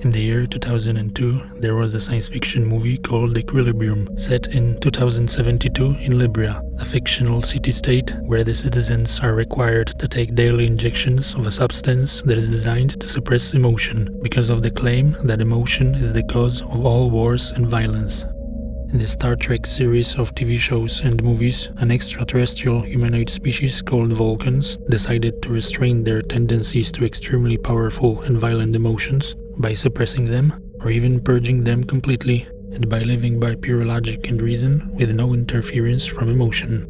In the year 2002, there was a science fiction movie called Equilibrium, set in 2072 in Libria, a fictional city-state where the citizens are required to take daily injections of a substance that is designed to suppress emotion, because of the claim that emotion is the cause of all wars and violence. In the Star Trek series of TV shows and movies, an extraterrestrial humanoid species called Vulcans decided to restrain their tendencies to extremely powerful and violent emotions by suppressing them or even purging them completely and by living by pure logic and reason with no interference from emotion.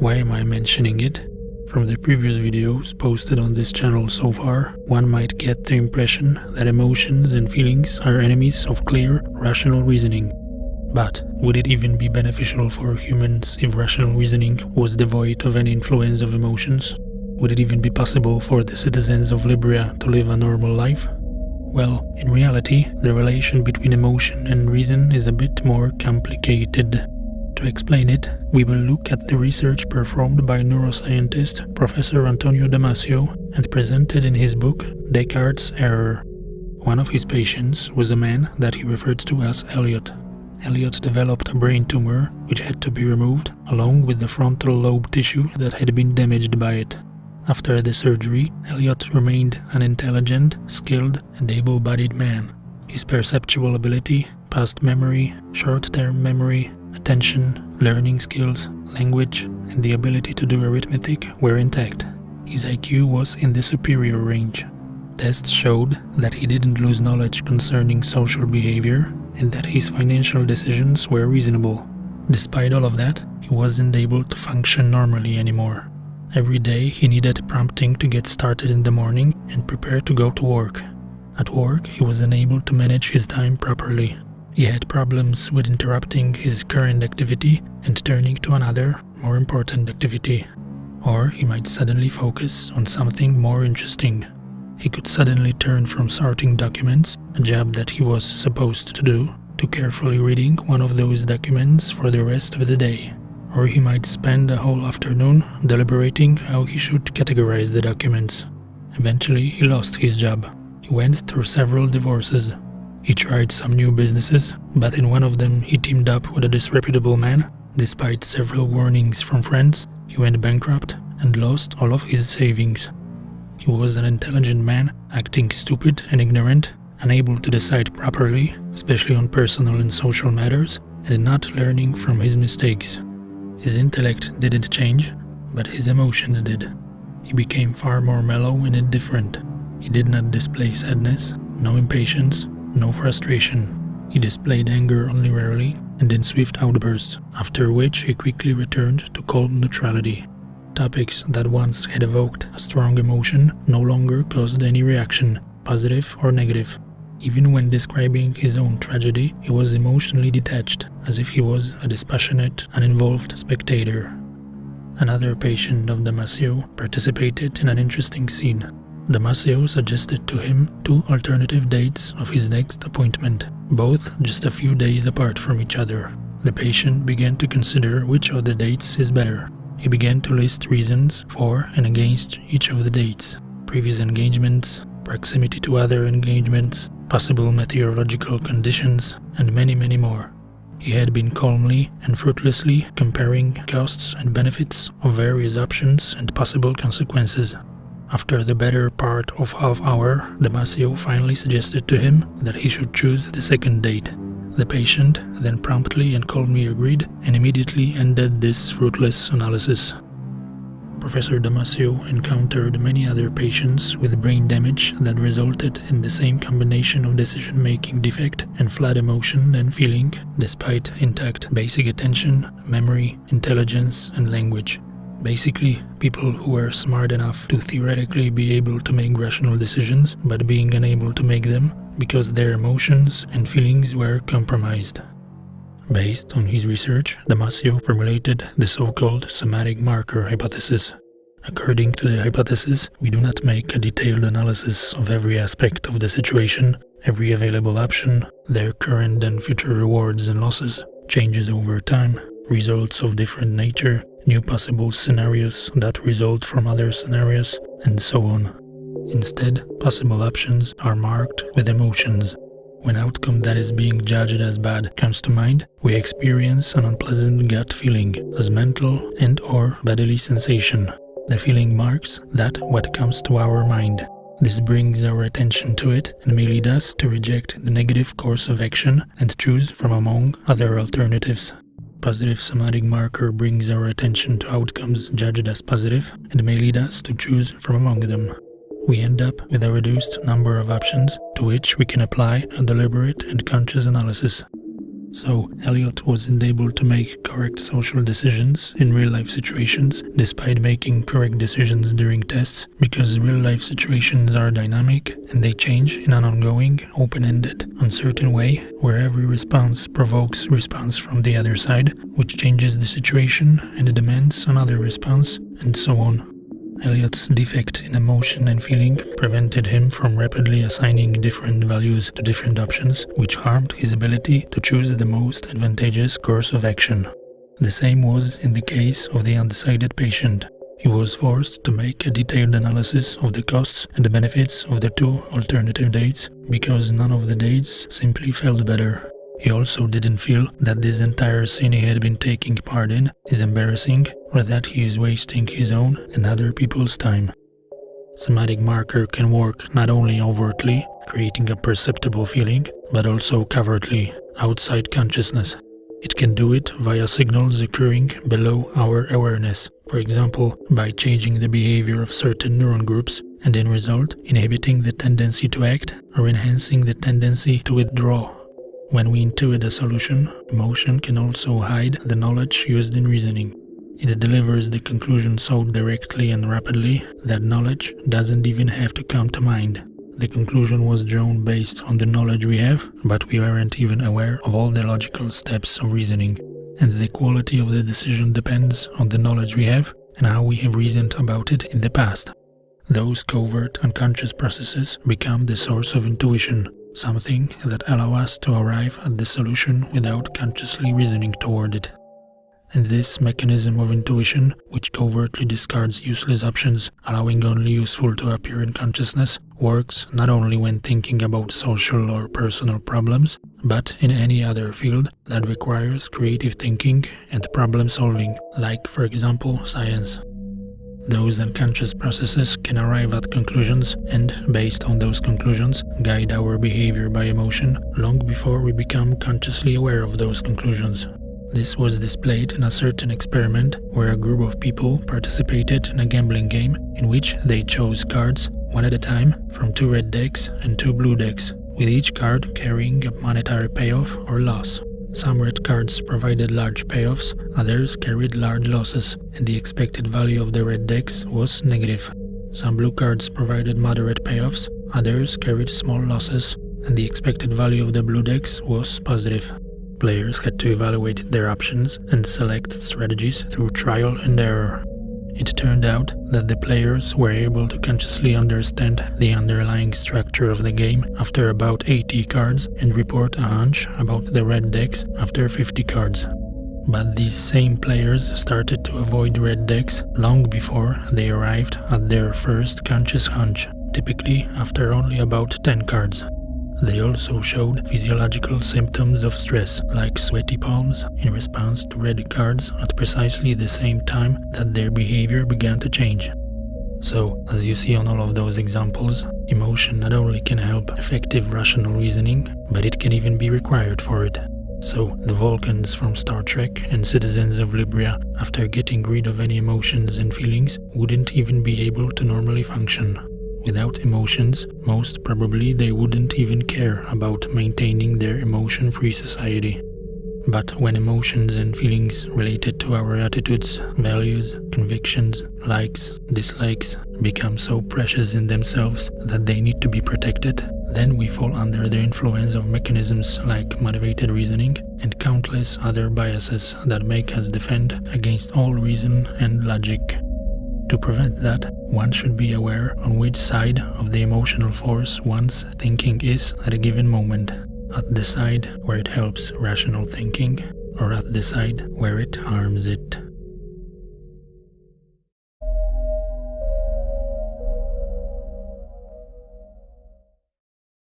Why am I mentioning it? From the previous videos posted on this channel so far, one might get the impression that emotions and feelings are enemies of clear, rational reasoning. But would it even be beneficial for humans if rational reasoning was devoid of any influence of emotions? Would it even be possible for the citizens of Libria to live a normal life? Well, in reality, the relation between emotion and reason is a bit more complicated. To explain it, we will look at the research performed by neuroscientist Professor Antonio Damasio and presented in his book Descartes' Error. One of his patients was a man that he referred to as Elliot. Elliot developed a brain tumor which had to be removed, along with the frontal lobe tissue that had been damaged by it. After the surgery, Elliot remained an intelligent, skilled, and able-bodied man. His perceptual ability, past memory, short-term memory, attention, learning skills, language, and the ability to do arithmetic were intact. His IQ was in the superior range. Tests showed that he didn't lose knowledge concerning social behavior and that his financial decisions were reasonable. Despite all of that, he wasn't able to function normally anymore. Every day he needed prompting to get started in the morning and prepare to go to work. At work, he was unable to manage his time properly. He had problems with interrupting his current activity and turning to another, more important activity. Or he might suddenly focus on something more interesting. He could suddenly turn from sorting documents, a job that he was supposed to do, to carefully reading one of those documents for the rest of the day or he might spend a whole afternoon deliberating how he should categorize the documents. Eventually, he lost his job. He went through several divorces. He tried some new businesses, but in one of them he teamed up with a disreputable man. Despite several warnings from friends, he went bankrupt and lost all of his savings. He was an intelligent man, acting stupid and ignorant, unable to decide properly, especially on personal and social matters, and not learning from his mistakes. His intellect didn't change, but his emotions did. He became far more mellow and indifferent. He did not display sadness, no impatience, no frustration. He displayed anger only rarely and in swift outbursts, after which he quickly returned to cold neutrality. Topics that once had evoked a strong emotion no longer caused any reaction, positive or negative. Even when describing his own tragedy, he was emotionally detached, as if he was a dispassionate, uninvolved spectator. Another patient of Damasio participated in an interesting scene. Damasio suggested to him two alternative dates of his next appointment, both just a few days apart from each other. The patient began to consider which of the dates is better. He began to list reasons for and against each of the dates, previous engagements, proximity to other engagements, possible meteorological conditions, and many, many more. He had been calmly and fruitlessly comparing costs and benefits of various options and possible consequences. After the better part of half hour, Damasio finally suggested to him that he should choose the second date. The patient then promptly and calmly agreed and immediately ended this fruitless analysis. Professor Damasio encountered many other patients with brain damage that resulted in the same combination of decision-making defect and flat emotion and feeling, despite intact basic attention, memory, intelligence, and language. Basically, people who were smart enough to theoretically be able to make rational decisions, but being unable to make them because their emotions and feelings were compromised. Based on his research, Damasio formulated the so-called somatic marker hypothesis. According to the hypothesis, we do not make a detailed analysis of every aspect of the situation, every available option, their current and future rewards and losses, changes over time, results of different nature, new possible scenarios that result from other scenarios, and so on. Instead, possible options are marked with emotions. When outcome that is being judged as bad comes to mind, we experience an unpleasant gut feeling as mental and or bodily sensation. The feeling marks that what comes to our mind. This brings our attention to it and may lead us to reject the negative course of action and choose from among other alternatives. Positive somatic marker brings our attention to outcomes judged as positive and may lead us to choose from among them we end up with a reduced number of options to which we can apply a deliberate and conscious analysis. So, Elliot wasn't able to make correct social decisions in real life situations despite making correct decisions during tests because real life situations are dynamic and they change in an ongoing, open ended, uncertain way where every response provokes response from the other side, which changes the situation and demands another response, and so on. Elliot's defect in emotion and feeling prevented him from rapidly assigning different values to different options, which harmed his ability to choose the most advantageous course of action. The same was in the case of the undecided patient. He was forced to make a detailed analysis of the costs and the benefits of the two alternative dates because none of the dates simply felt better. He also didn't feel that this entire scene he had been taking part in is embarrassing or that he is wasting his own and other people's time. Somatic marker can work not only overtly, creating a perceptible feeling, but also covertly, outside consciousness. It can do it via signals occurring below our awareness, for example, by changing the behavior of certain neuron groups and in result inhibiting the tendency to act or enhancing the tendency to withdraw when we intuit a solution, emotion can also hide the knowledge used in reasoning. It delivers the conclusion so directly and rapidly that knowledge doesn't even have to come to mind. The conclusion was drawn based on the knowledge we have, but we aren't even aware of all the logical steps of reasoning. And the quality of the decision depends on the knowledge we have and how we have reasoned about it in the past. Those covert unconscious processes become the source of intuition, something that allow us to arrive at the solution without consciously reasoning toward it. And this mechanism of intuition, which covertly discards useless options, allowing only useful to appear in consciousness, works not only when thinking about social or personal problems, but in any other field that requires creative thinking and problem solving, like, for example, science. Those unconscious processes can arrive at conclusions and, based on those conclusions, guide our behavior by emotion long before we become consciously aware of those conclusions. This was displayed in a certain experiment where a group of people participated in a gambling game in which they chose cards, one at a time, from two red decks and two blue decks, with each card carrying a monetary payoff or loss. Some red cards provided large payoffs, others carried large losses, and the expected value of the red decks was negative. Some blue cards provided moderate payoffs, others carried small losses, and the expected value of the blue decks was positive. Players had to evaluate their options and select strategies through trial and error. It turned out that the players were able to consciously understand the underlying structure of the game after about 80 cards and report a hunch about the red decks after 50 cards. But these same players started to avoid red decks long before they arrived at their first conscious hunch, typically after only about 10 cards. They also showed physiological symptoms of stress, like sweaty palms, in response to red cards at precisely the same time that their behavior began to change. So, as you see on all of those examples, emotion not only can help effective rational reasoning, but it can even be required for it. So, the Vulcans from Star Trek and citizens of Libria, after getting rid of any emotions and feelings, wouldn't even be able to normally function. Without emotions, most probably they wouldn't even care about maintaining their emotion-free society. But when emotions and feelings related to our attitudes, values, convictions, likes, dislikes become so precious in themselves that they need to be protected, then we fall under the influence of mechanisms like motivated reasoning and countless other biases that make us defend against all reason and logic. To prevent that, one should be aware on which side of the emotional force one's thinking is at a given moment, at the side where it helps rational thinking, or at the side where it harms it.